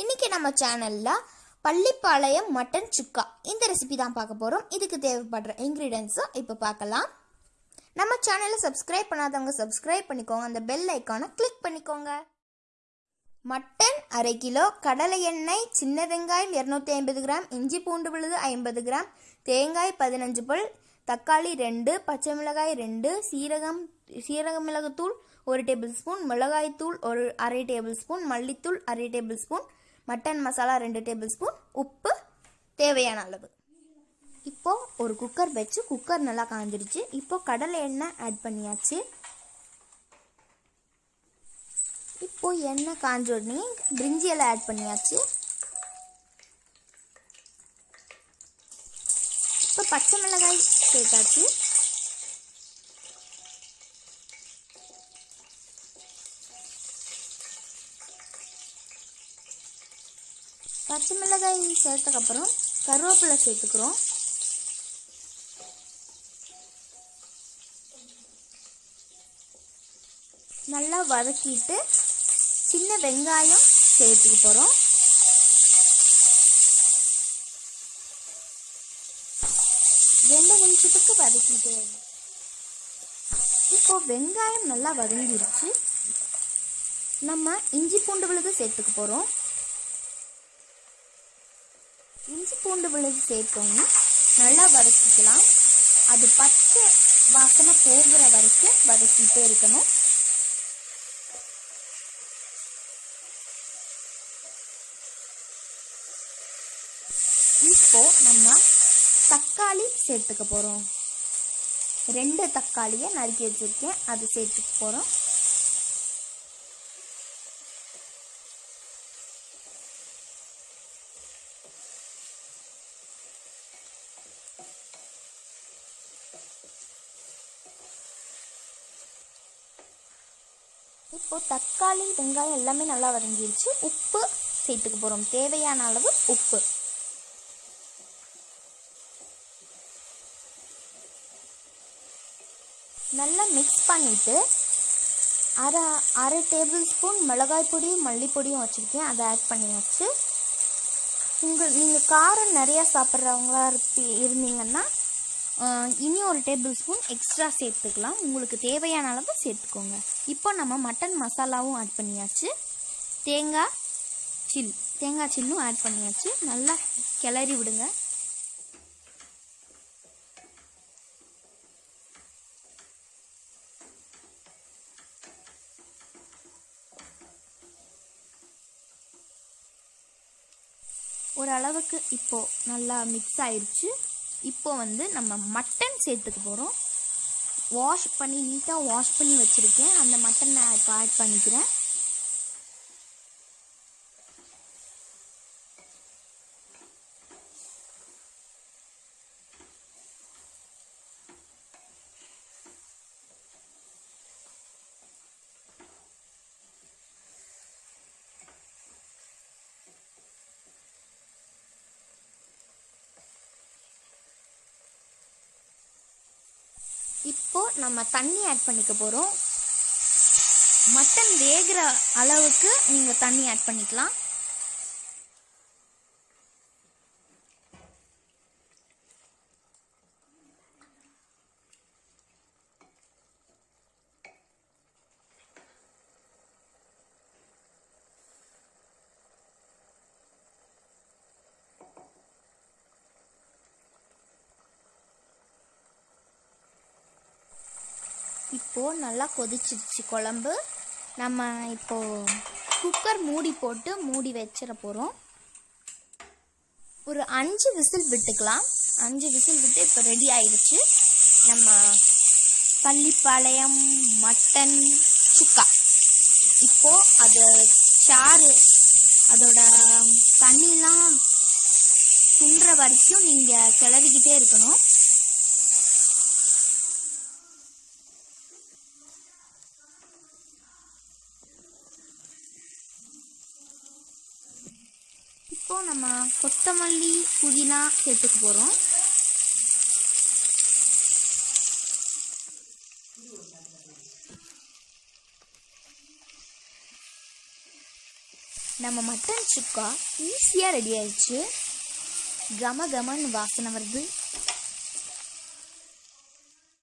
இன்னைக்கு நம்ம சேனலில் பள்ளிப்பாளையம் மட்டன் சுக்கா. இந்த ரெசிபி தான் பார்க்க போகிறோம் இதுக்கு தேவைப்படுற இன்க்ரீடியன்ஸும் இப்போ பார்க்கலாம். நம்ம சேனலை சப்ஸ்கிரைப் பண்ணாதவங்க சப்ஸ்கிரைப் பண்ணிக்கோங்க. அந்த பெல் ஐக்கானை கிளிக் பண்ணிக்கோங்க. மட்டன் அரை கிலோ கடலை எண்ணெய் சின்ன வெங்காயம் இரநூத்தி ஐம்பது கிராம் இஞ்சி பூண்டு விழுது ஐம்பது கிராம் தேங்காய் பதினஞ்சு பல் தக்காளி ரெண்டு பச்சை மிளகாய் ரெண்டு சீரகம் சீரக மிளகுத்தூள் ஒரு டேபிள் ஸ்பூன் மிளகாய்த்தூள் ஒரு அரை டேபிள் ஸ்பூன் மல்லித்தூள் அரை டேபிள் ஸ்பூன் மட்டன் மசாலா ரெண்டு டேபிள் ஸ்பூன் உப்பு தேவையான அளவு. இப்போது ஒரு குக்கர் வச்சு குக்கர் நல்லா காஞ்சிருச்சு. இப்போது கடலை எண்ணெய் ஆட் பண்ணியாச்சு. இப்போது எண்ணெய் காஞ்ச உடனே பிரிஞ்சி எல்லாம் ஆட் பண்ணியாச்சு. இப்போ பச்சை மிளகாய் சேர்த்தாச்சு. பச்சை மிளகாய் சேர்த்ததுக்கப்புறம் கருவேப்பிலை சேர்த்துக்கிறோம். நல்லா வதக்கிட்டு சின்ன வெங்காயம் சேர்த்துக்க போகிறோம் ரெண்டு நிமிஷத்துக்கு வதக்கிட்டு. இப்போ வெங்காயம் நல்லா வதங்கிருச்சு. நம்ம இஞ்சி பூண்டு விழுது சேர்த்துக்க போகிறோம் இஞ்சி பூண்டு விழுது சேர்த்தோம்னா நல்லா வதக்கிக்கலாம். அது பச்சை வாசனை போகிற வரைக்கும் வதக்கிட்டே இருக்கணும். இப்போ நம்ம தக்காளி சேர்த்துக்க போகிறோம் ரெண்டு தக்காளியை நறுக்கி வச்சுருக்கேன். அது சேர்த்துக்க போகிறோம் இப்போது தக்காளி வெங்காயம் எல்லாமே நல்லா வதங்கிடுச்சு உப்பு சேர்த்துக்க போகிறோம் தேவையான அளவு உப்பு. நல்லா மிக்ஸ் பண்ணிவிட்டு அரை அரை டேபிள் ஸ்பூன் மிளகாய் பொடி மல்லிப்பொடியும் வச்சுருக்கேன். அதை ஆட் பண்ணியாச்சு. உங்கள் நீங்கள் காரம் நிறையா சாப்பிட்றவங்களா இருப்பி இருந்தீங்கன்னா இனி ஒரு டேபிள் ஸ்பூன் எக்ஸ்ட்ரா சேர்த்துக்கலாம். உங்களுக்கு தேவையான அளவு சேர்த்துக்கோங்க. இப்போ நம்ம மட்டன் மசாலாவும் ஆட் பண்ணியாச்சு. தேங்காய் சில் தேங்காய் சில்லும் ஆட் பண்ணியாச்சு. நல்லா கிளறி விடுங்க. ஓரளவுக்கு இப்போது நல்லா மிக்ஸ் ஆயிடுச்சு இப்போ வந்து நம்ம மட்டன் சேர்த்துக்க போகிறோம் வாஷ் பண்ணி நீட்டாக வாஷ் பண்ணி வச்சுருக்கேன். அந்த மட்டனை இப்போ ஆட் பண்ணிக்கிறேன். இப்போது நம்ம தண்ணி ஆட் பண்ணிக்க போகிறோம் மட்டன் வேகிற அளவுக்கு நீங்கள் தண்ணி ஆட் பண்ணிக்கலாம். இப்போது நல்லா கொதிச்சிருச்சு குழம்பு. நம்ம இப்போது குக்கர் மூடி போட்டு மூடி வச்சிட போகிறோம் ஒரு அஞ்சு விசில் விட்டுக்கலாம். அஞ்சு விசில் விட்டு இப்போ ரெடி ஆயிடுச்சு நம்ம பள்ளிப்பாளையம் மட்டன் சுக்கா. இப்போது அது சாறு அதோட தண்ணிலாம் துன்ற வரைக்கும் நீங்கள் கிளறிக்கிட்டே இருக்கணும். இப்போ நம்ம கொத்தமல்லி புதினா சேர்த்துக்க போகிறோம் நம்ம மட்டன் சுக்கா ஈஸியாக ரெடி ஆயிடுச்சு. கம கமன்னு வாசனை வருது.